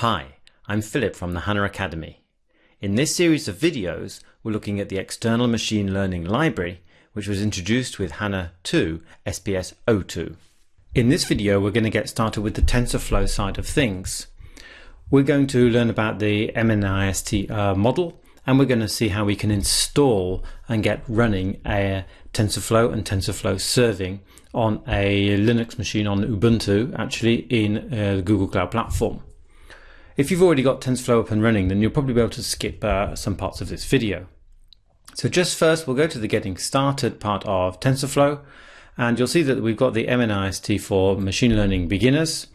Hi, I'm Philip from the HANA Academy. In this series of videos, we're looking at the external machine learning library, which was introduced with HANA 2 SPS 02. In this video, we're going to get started with the TensorFlow side of things. We're going to learn about the MNIST uh, model, and we're going to see how we can install and get running a TensorFlow and TensorFlow serving on a Linux machine on Ubuntu, actually in uh, the Google Cloud Platform. If you've already got TensorFlow up and running, then you'll probably be able to skip uh, some parts of this video. So just first, we'll go to the getting started part of TensorFlow, and you'll see that we've got the MNIST for machine learning beginners.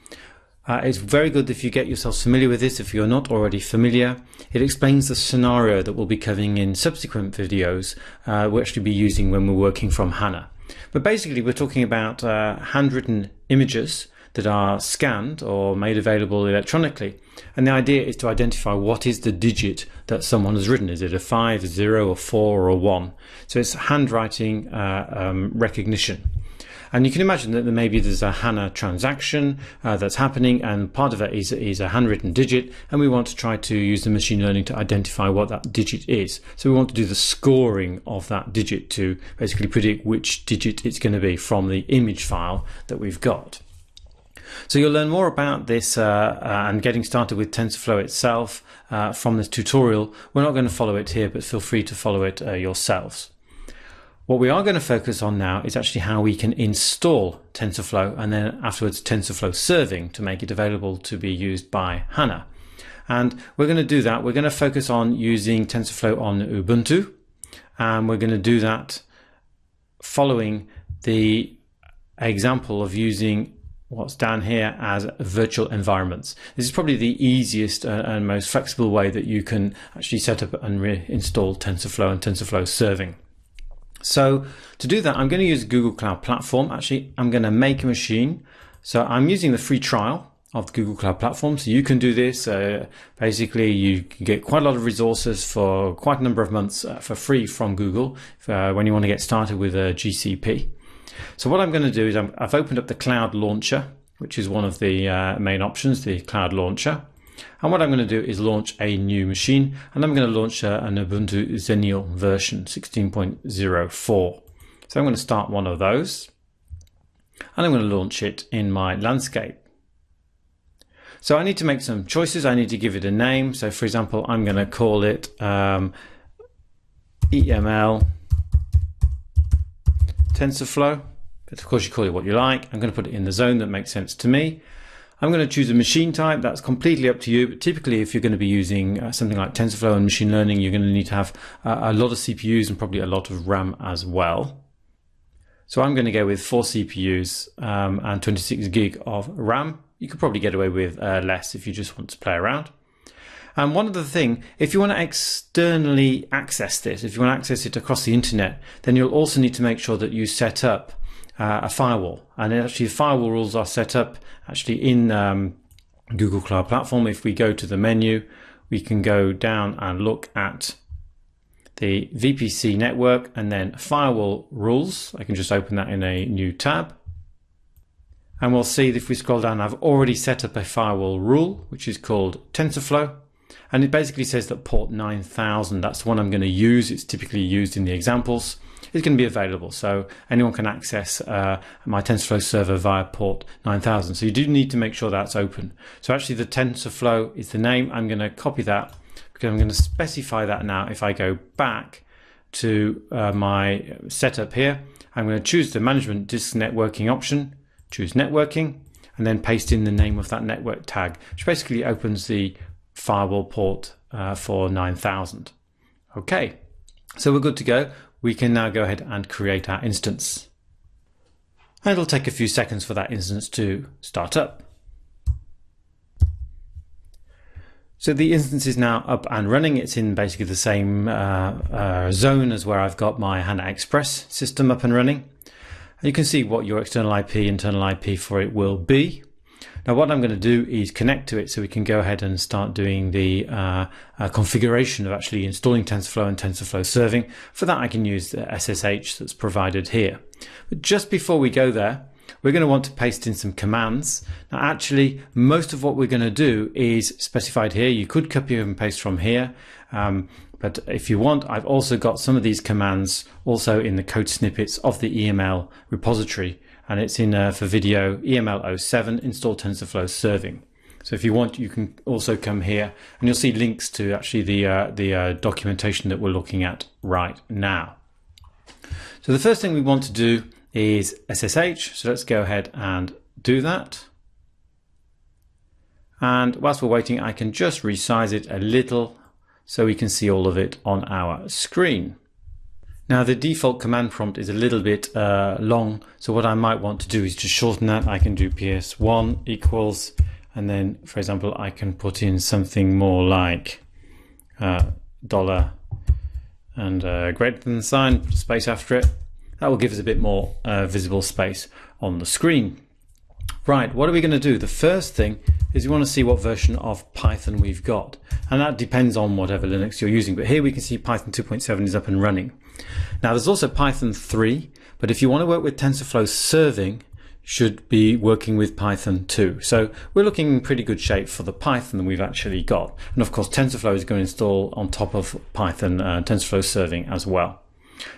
Uh, it's very good if you get yourself familiar with this if you're not already familiar. It explains the scenario that we'll be covering in subsequent videos uh, we'll actually be using when we're working from HANA. But basically we're talking about uh, handwritten images that are scanned or made available electronically. And the idea is to identify what is the digit that someone has written. Is it a 5, a 0, a 4 or a 1? So it's handwriting uh, um, recognition. And you can imagine that maybe there's a HANA transaction uh, that's happening and part of it is, is a handwritten digit and we want to try to use the machine learning to identify what that digit is. So we want to do the scoring of that digit to basically predict which digit it's going to be from the image file that we've got. So you'll learn more about this uh, uh, and getting started with TensorFlow itself uh, from this tutorial. We're not going to follow it here, but feel free to follow it uh, yourselves. What we are going to focus on now is actually how we can install TensorFlow and then afterwards TensorFlow serving to make it available to be used by HANA. And we're going to do that. We're going to focus on using TensorFlow on Ubuntu. And we're going to do that following the example of using what's down here as virtual environments. This is probably the easiest uh, and most flexible way that you can actually set up and reinstall TensorFlow and TensorFlow serving. So to do that, I'm going to use Google Cloud Platform. Actually, I'm going to make a machine. So I'm using the free trial of Google Cloud Platform. So you can do this. Uh, basically, you can get quite a lot of resources for quite a number of months uh, for free from Google uh, when you want to get started with a GCP. So what I'm going to do is i have opened up the Cloud Launcher, which is one of the uh, main options, the Cloud Launcher. And what I'm going to do is launch a new machine, and I'm going to launch uh, an Ubuntu Xenial version 16.04. So I'm going to start one of those, and I'm going to launch it in my landscape. So I need to make some choices. I need to give it a name. So for example, I'm going to call it um, EML TensorFlow. But of course, you call it what you like. I'm going to put it in the zone that makes sense to me. I'm going to choose a machine type. That's completely up to you. But typically, if you're going to be using uh, something like TensorFlow and machine learning, you're going to need to have a lot of CPUs and probably a lot of RAM as well. So I'm going to go with four CPUs um, and 26 gig of RAM. You could probably get away with uh, less if you just want to play around. And one other thing, if you want to externally access this, if you want to access it across the internet, then you'll also need to make sure that you set up uh, a firewall. And actually, firewall rules are set up actually in um, Google Cloud Platform. If we go to the menu, we can go down and look at the VPC network and then firewall rules. I can just open that in a new tab. And we'll see that if we scroll down, I've already set up a firewall rule, which is called TensorFlow. And it basically says that port 9000, that's the one I'm going to use. It's typically used in the examples. It's going to be available. So anyone can access uh, my TensorFlow server via port 9000. So you do need to make sure that's open. So actually the TensorFlow is the name. I'm going to copy that because I'm going to specify that now. If I go back to uh, my setup here, I'm going to choose the management disk networking option, choose networking, and then paste in the name of that network tag, which basically opens the firewall port uh, for 9000. Okay, so we're good to go. We can now go ahead and create our instance. And it'll take a few seconds for that instance to start up. So the instance is now up and running. It's in basically the same uh, uh, zone as where I've got my HANA Express system up and running. You can see what your external IP, internal IP for it will be. Now what I'm going to do is connect to it so we can go ahead and start doing the uh, uh, configuration of actually installing TensorFlow and TensorFlow serving. For that I can use the SSH that's provided here. But just before we go there, we're going to want to paste in some commands. Now actually most of what we're going to do is specified here. You could copy and paste from here. Um, but if you want, I've also got some of these commands also in the code snippets of the EML repository. And it's in uh, for video EML 07 install TensorFlow serving. So if you want, you can also come here and you'll see links to actually the, uh, the uh, documentation that we're looking at right now. So the first thing we want to do is SSH. So let's go ahead and do that. And whilst we're waiting, I can just resize it a little so we can see all of it on our screen. Now the default command prompt is a little bit uh, long, so what I might want to do is just shorten that. I can do ps1 equals, and then for example, I can put in something more like uh, dollar and uh, greater than sign, space after it. That will give us a bit more uh, visible space on the screen. Right, what are we going to do? The first thing is we want to see what version of Python we've got. And that depends on whatever Linux you're using. But here we can see Python 2.7 is up and running. Now there's also Python 3, but if you want to work with TensorFlow serving, should be working with Python 2. So we're looking in pretty good shape for the Python that we've actually got. And of course, TensorFlow is going to install on top of Python uh, TensorFlow serving as well.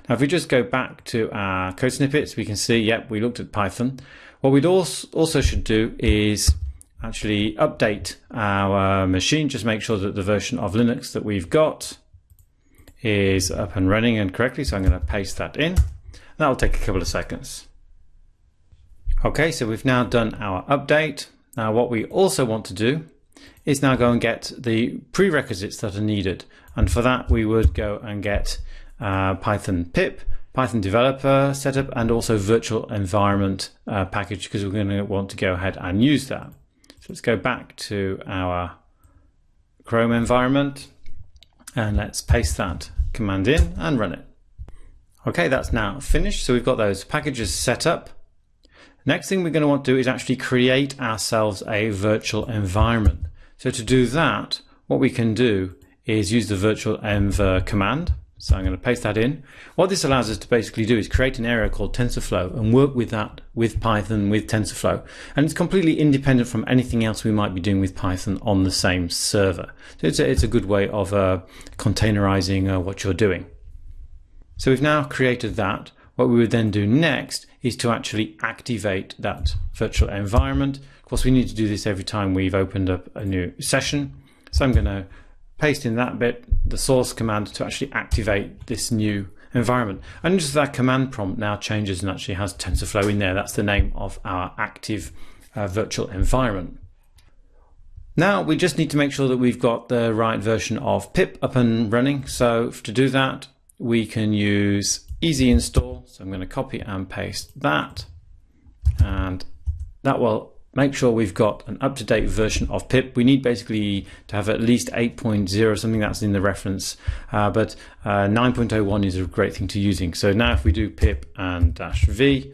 Now, if we just go back to our code snippets, we can see, yep, we looked at Python. What we'd also should do is actually update our machine, just make sure that the version of Linux that we've got is up and running and correctly. So I'm going to paste that in. That'll take a couple of seconds. Okay, so we've now done our update. Now what we also want to do is now go and get the prerequisites that are needed. And for that, we would go and get uh, Python pip, Python developer setup, and also virtual environment uh, package because we're going to want to go ahead and use that. So let's go back to our Chrome environment and let's paste that command in and run it. Okay, that's now finished. So we've got those packages set up. Next thing we're going to want to do is actually create ourselves a virtual environment. So to do that, what we can do is use the virtual env command. So I'm going to paste that in. What this allows us to basically do is create an area called TensorFlow and work with that with Python, with TensorFlow. And it's completely independent from anything else we might be doing with Python on the same server. So it's a, it's a good way of uh, containerizing uh, what you're doing. So we've now created that. What we would then do next is to actually activate that virtual environment. Of course, we need to do this every time we've opened up a new session. So I'm going to paste in that bit, the source command to actually activate this new environment. And just that command prompt now changes and actually has TensorFlow in there. That's the name of our active uh, virtual environment. Now we just need to make sure that we've got the right version of pip up and running. So to do that, we can use easy install. So I'm going to copy and paste that and that will make sure we've got an up-to-date version of pip. We need basically to have at least 8.0, something that's in the reference, uh, but uh, 9.01 is a great thing to using. So now if we do pip and dash v,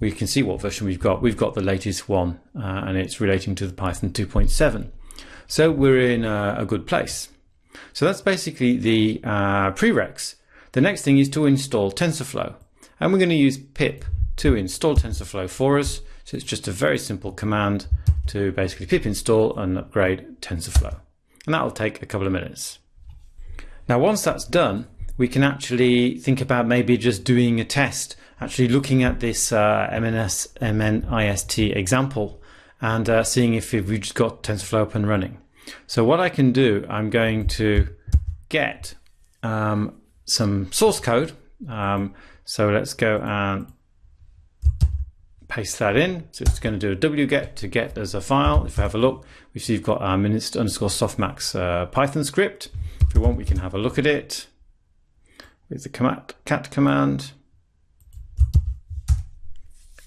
we can see what version we've got. We've got the latest one uh, and it's relating to the Python 2.7. So we're in a, a, good place. So that's basically the uh, prereqs. The next thing is to install TensorFlow and we're going to use pip to install TensorFlow for us. So it's just a very simple command to basically pip install and upgrade TensorFlow. And that will take a couple of minutes. Now, once that's done, we can actually think about maybe just doing a test, actually looking at this uh, MNS, MNIST example and uh, seeing if we've just got TensorFlow up and running. So what I can do, I'm going to get um, some source code. Um, so let's go and paste that in. So it's going to do a wget to get as a file. If we have a look, we see we've got our mnist underscore softmax uh, Python script. If we want, we can have a look at it with the command, cat command.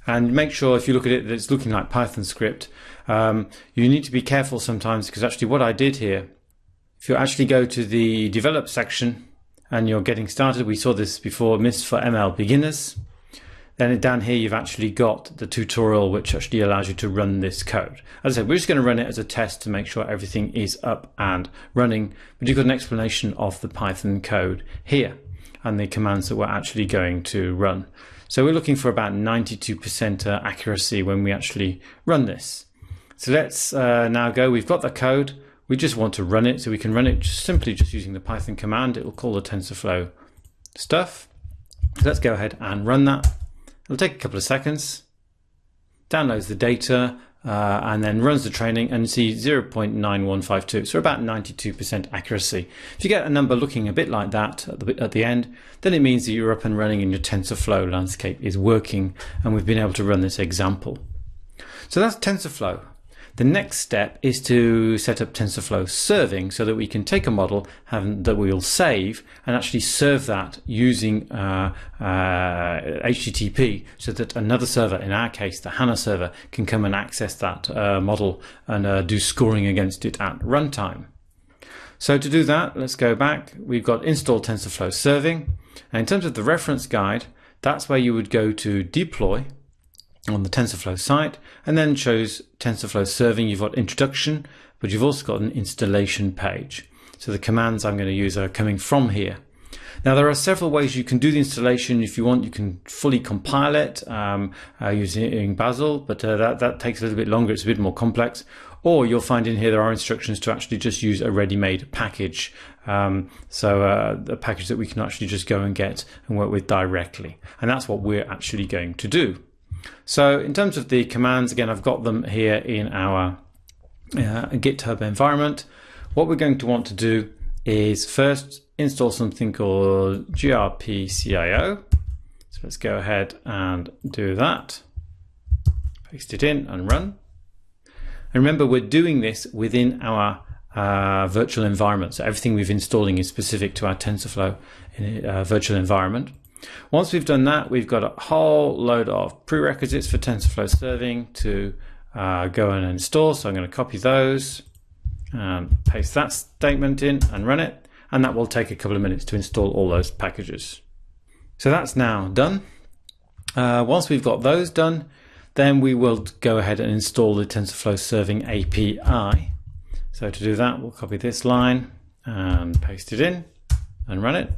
And make sure if you look at it that it's looking like Python script. Um, you need to be careful sometimes because actually what I did here, if you actually go to the develop section and you're getting started, we saw this before, MNIST for ML beginners. Then down here, you've actually got the tutorial, which actually allows you to run this code. As I said, we're just going to run it as a test to make sure everything is up and running. But you've got an explanation of the Python code here and the commands that we're actually going to run. So we're looking for about 92% uh, accuracy when we actually run this. So let's uh, now go, we've got the code, we just want to run it, so we can run it just simply just using the Python command, it will call the TensorFlow stuff. So let's go ahead and run that. It'll take a couple of seconds, downloads the data, uh, and then runs the training and see 0.9152, so about 92% accuracy. If you get a number looking a bit like that at the, at the end, then it means that you're up and running and your TensorFlow landscape is working, and we've been able to run this example. So that's TensorFlow. The next step is to set up TensorFlow serving so that we can take a model that we'll save and actually serve that using uh, uh, HTTP so that another server, in our case the HANA server, can come and access that uh, model and uh, do scoring against it at runtime. So to do that, let's go back. We've got install TensorFlow serving. And in terms of the reference guide, that's where you would go to deploy on the TensorFlow site and then shows TensorFlow serving. You've got introduction, but you've also got an installation page. So the commands I'm going to use are coming from here. Now there are several ways you can do the installation. If you want, you can fully compile it um, uh, using Bazel, but uh, that, that takes a little bit longer. It's a bit more complex. Or you'll find in here there are instructions to actually just use a ready-made package. Um, so uh, a package that we can actually just go and get and work with directly. And that's what we're actually going to do. So in terms of the commands, again, I've got them here in our uh, GitHub environment. What we're going to want to do is first install something called grpcio. So let's go ahead and do that. Paste it in and run. And remember, we're doing this within our uh, virtual environment. So everything we've installing is specific to our TensorFlow in, uh, virtual environment. Once we've done that, we've got a whole load of prerequisites for TensorFlow serving to uh, go and install. So I'm going to copy those and paste that statement in and run it. And that will take a couple of minutes to install all those packages. So that's now done. Uh, once we've got those done, then we will go ahead and install the TensorFlow serving API. So to do that, we'll copy this line and paste it in and run it.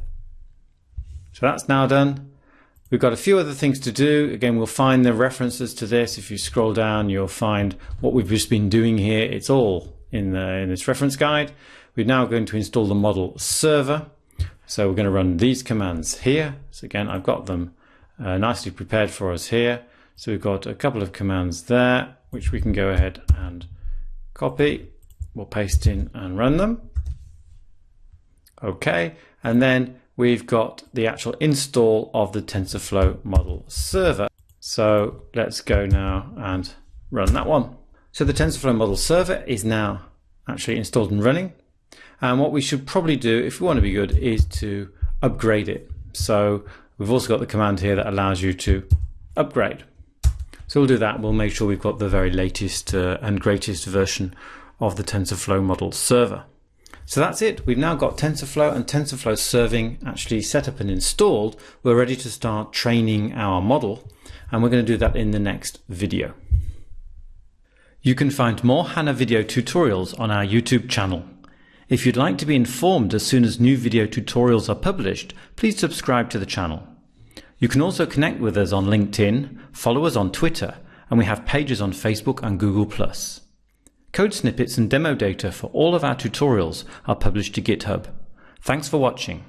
So that's now done. We've got a few other things to do. Again, we'll find the references to this. If you scroll down, you'll find what we've just been doing here. It's all in, the, in this reference guide. We're now going to install the model server. So we're going to run these commands here. So again, I've got them uh, nicely prepared for us here. So we've got a couple of commands there, which we can go ahead and copy. We'll paste in and run them. Okay, and then we've got the actual install of the TensorFlow model server. So let's go now and run that one. So the TensorFlow model server is now actually installed and running. And what we should probably do if we want to be good is to upgrade it. So we've also got the command here that allows you to upgrade. So we'll do that. We'll make sure we've got the very latest uh, and greatest version of the TensorFlow model server. So that's it. We've now got TensorFlow and TensorFlow serving actually set up and installed. We're ready to start training our model and we're going to do that in the next video. You can find more HANA video tutorials on our YouTube channel. If you'd like to be informed as soon as new video tutorials are published, please subscribe to the channel. You can also connect with us on LinkedIn, follow us on Twitter, and we have pages on Facebook and Google+. Code snippets and demo data for all of our tutorials are published to GitHub. Thanks for watching.